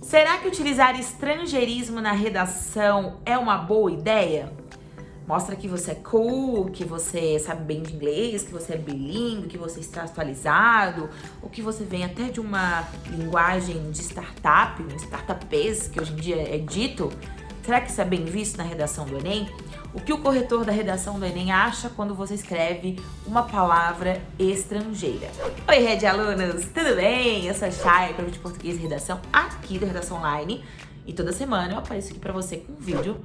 Será que utilizar estrangeirismo na redação é uma boa ideia? Mostra que você é cool, que você sabe bem de inglês, que você é bilíngue, que você está atualizado, ou que você vem até de uma linguagem de startup, um startupês, que hoje em dia é dito. Será que isso é bem visto na redação do Enem? O que o corretor da redação do Enem acha quando você escreve uma palavra estrangeira? Oi, Rede Alunos, tudo bem? Eu sou a Chay, professor de português e redação aqui do Redação Online. E toda semana eu apareço aqui para você com um vídeo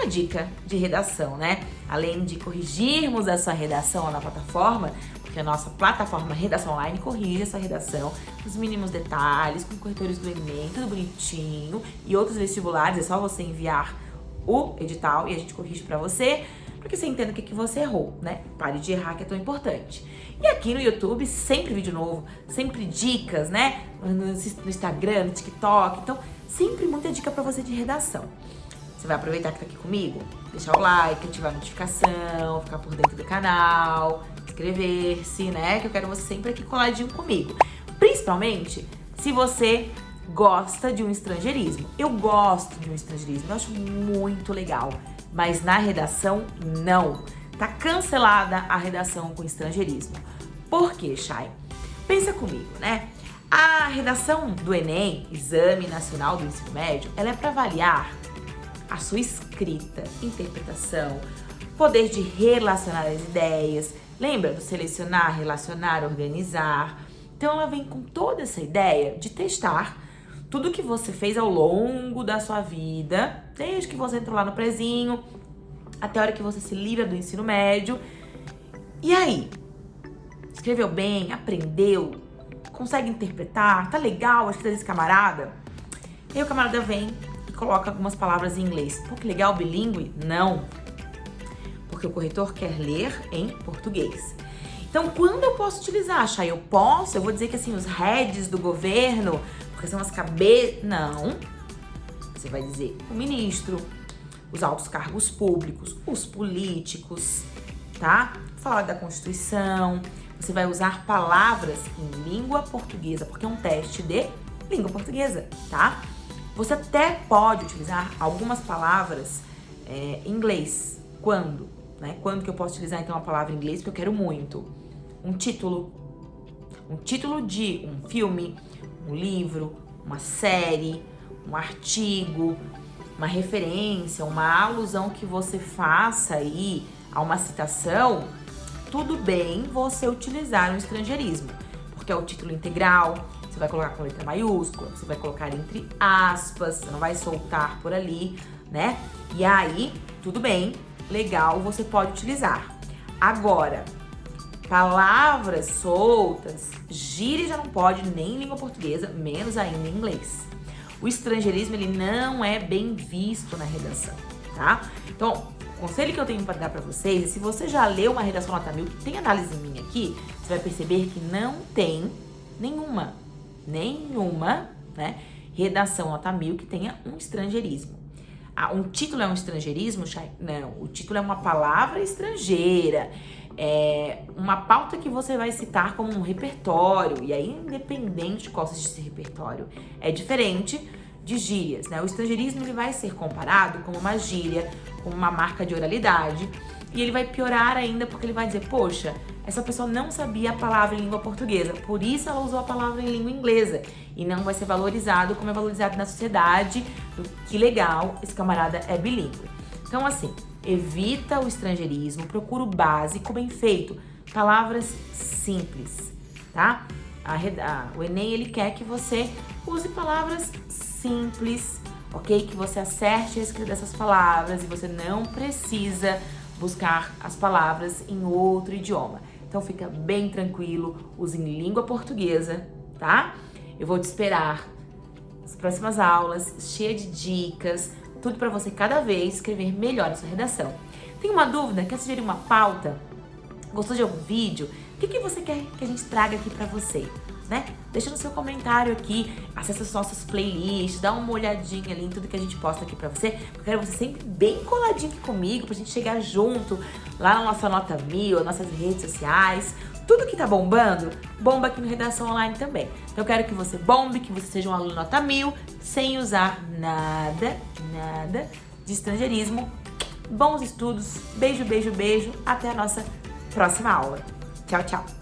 uma dica de redação, né? Além de corrigirmos a sua redação na plataforma, porque a nossa plataforma Redação Online corrige essa redação, os mínimos detalhes, com corretores do Enem, tudo bonitinho, e outros vestibulares, é só você enviar o edital e a gente corrige pra você, porque você entenda o que, que você errou, né? Pare de errar, que é tão importante. E aqui no YouTube, sempre vídeo novo, sempre dicas, né? No, Instagram, no TikTok, então sempre muita dica pra você de redação. Você vai aproveitar que tá aqui comigo, deixar o like, ativar a notificação, ficar por dentro do canal, inscrever-se, né? Que eu quero você sempre aqui coladinho comigo. Principalmente se você gosta de um estrangeirismo. Eu gosto de um estrangeirismo, eu acho muito legal. Mas na redação, não. Tá cancelada a redação com estrangeirismo. Por quê, Chay? Pensa comigo, né? A redação do Enem, Exame Nacional do Ensino Médio, ela é para avaliar a sua escrita, interpretação, poder de relacionar as ideias, lembra do selecionar, relacionar, organizar. Então ela vem com toda essa ideia de testar tudo que você fez ao longo da sua vida, desde que você entrou lá no prezinho, até a hora que você se livra do ensino médio. E aí? Escreveu bem? Aprendeu? Consegue interpretar? Tá legal a escrita desse camarada? E aí o camarada vem coloca algumas palavras em inglês. Pô, que legal, bilíngue? Não. Porque o corretor quer ler em português. Então, quando eu posso utilizar, Chay? Eu posso? Eu vou dizer que assim, os heads do governo, porque são as cabeças... Não. Você vai dizer o ministro, os altos cargos públicos, os políticos, tá? Falar da Constituição. Você vai usar palavras em língua portuguesa, porque é um teste de língua portuguesa, tá? Você até pode utilizar algumas palavras é, em inglês. Quando? Né? Quando que eu posso utilizar então a palavra em inglês? Porque eu quero muito. Um título. Um título de um filme, um livro, uma série, um artigo, uma referência, uma alusão que você faça aí a uma citação, tudo bem você utilizar o estrangeirismo, porque é o título integral, você vai colocar com letra maiúscula, você vai colocar entre aspas, você não vai soltar por ali, né? E aí, tudo bem, legal, você pode utilizar. Agora, palavras soltas, gíria já não pode nem em língua portuguesa, menos ainda em inglês. O estrangeirismo, ele não é bem visto na redação, tá? Então, o conselho que eu tenho para dar para vocês é se você já leu uma redação nota mil, que tem análise minha aqui, você vai perceber que não tem nenhuma nenhuma né, redação nota mil que tenha um estrangeirismo. Ah, um título é um estrangeirismo? Não, o título é uma palavra estrangeira, é uma pauta que você vai citar como um repertório, e aí independente de qual seja esse repertório, é diferente de gírias, né? O estrangeirismo ele vai ser comparado como uma gíria, como uma marca de oralidade, e ele vai piorar ainda porque ele vai dizer, poxa, essa pessoa não sabia a palavra em língua portuguesa, por isso ela usou a palavra em língua inglesa. E não vai ser valorizado como é valorizado na sociedade. Que legal, esse camarada é bilíngue. Então, assim, evita o estrangeirismo, procura o básico bem feito. Palavras simples, tá? A, a, o Enem, ele quer que você use palavras simples, ok? Que você acerte a escrita dessas palavras e você não precisa buscar as palavras em outro idioma. Então fica bem tranquilo, use em língua portuguesa, tá? Eu vou te esperar nas próximas aulas, cheia de dicas, tudo para você cada vez escrever melhor a sua redação. Tem uma dúvida? Quer sugerir uma pauta? Gostou de algum vídeo? O que, que você quer que a gente traga aqui para você? né? Deixa no seu comentário aqui, acessa as nossas playlists, dá uma olhadinha ali em tudo que a gente posta aqui pra você. Eu quero você sempre bem coladinho aqui comigo, pra gente chegar junto lá na nossa nota mil, nossas redes sociais, tudo que tá bombando, bomba aqui no Redação Online também. Então eu quero que você bombe, que você seja um aluno nota mil, sem usar nada, nada de estrangeirismo. Bons estudos, beijo, beijo, beijo, até a nossa próxima aula. Tchau, tchau!